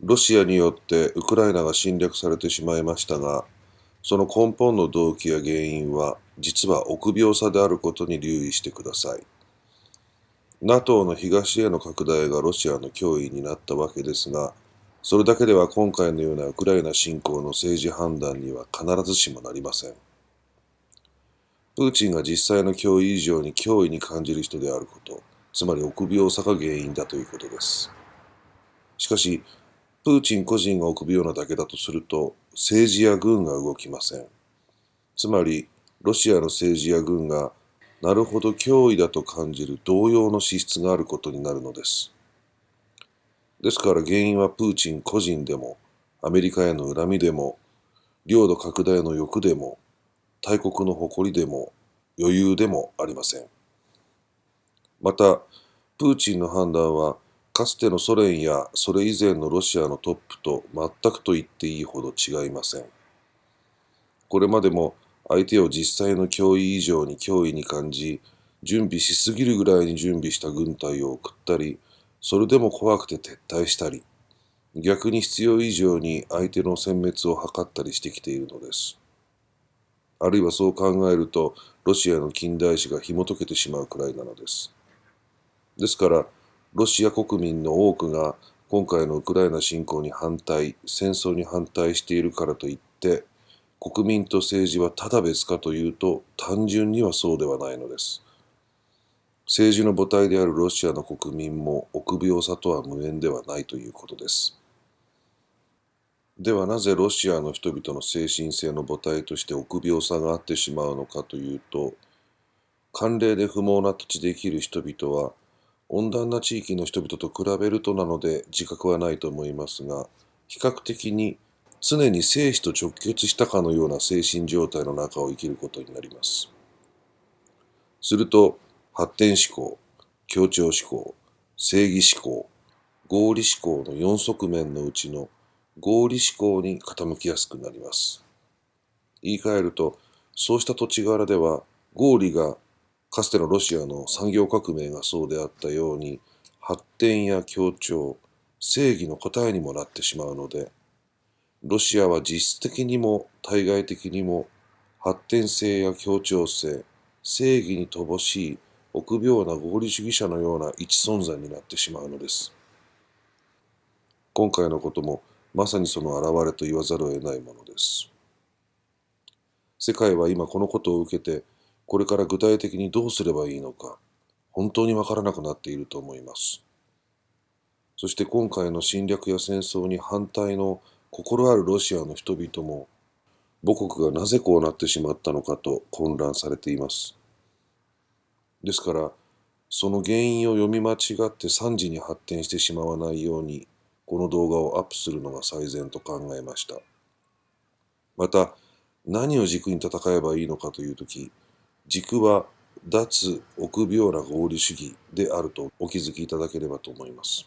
ロシアによってウクライナが侵略されてしまいましたが、その根本の動機や原因は実は臆病さであることに留意してください。NATO の東への拡大がロシアの脅威になったわけですが、それだけでは今回のようなウクライナ侵攻の政治判断には必ずしもなりません。プーチンが実際の脅威以上に脅威に感じる人であること、つまり臆病さが原因だということです。しかし、プーチン個人が臆病なだけだとすると、政治や軍が動きません。つまり、ロシアの政治や軍が、なるほど脅威だと感じる同様の資質があることになるのです。ですから原因はプーチン個人でも、アメリカへの恨みでも、領土拡大の欲でも、大国の誇りでも、余裕でもありません。また、プーチンの判断は、かつてのソ連やそれ以前のロシアのトップと全くと言っていいほど違いません。これまでも相手を実際の脅威以上に脅威に感じ、準備しすぎるぐらいに準備した軍隊を送ったり、それでも怖くて撤退したり、逆に必要以上に相手の殲滅を図ったりしてきているのです。あるいはそう考えると、ロシアの近代史が紐解けてしまうくらいなのです。ですから、ロシア国民の多くが今回のウクライナ侵攻に反対、戦争に反対しているからといって、国民と政治はただ別かというと、単純にはそうではないのです。政治の母体であるロシアの国民も臆病さとは無縁ではないということです。ではなぜロシアの人々の精神性の母体として臆病さがあってしまうのかというと、慣例で不毛な土地で生きる人々は、温暖な地域の人々と比べるとなので自覚はないと思いますが、比較的に常に生死と直結したかのような精神状態の中を生きることになります。すると、発展思考、協調思考、正義思考、合理思考の4側面のうちの合理思考に傾きやすくなります。言い換えると、そうした土地柄では合理がかつてのロシアの産業革命がそうであったように発展や協調正義の答えにもなってしまうのでロシアは実質的にも対外的にも発展性や協調性正義に乏しい臆病な合理主義者のような一存在になってしまうのです。今回のこともまさにその表れと言わざるを得ないものです。世界は今このことを受けてこれから具体的にどうすればいいのか、本当にわからなくなっていると思います。そして今回の侵略や戦争に反対の心あるロシアの人々も、母国がなぜこうなってしまったのかと混乱されています。ですから、その原因を読み間違って惨事に発展してしまわないように、この動画をアップするのが最善と考えました。また、何を軸に戦えばいいのかというとき、軸は脱臆病な合理主義であるとお気づきいただければと思います。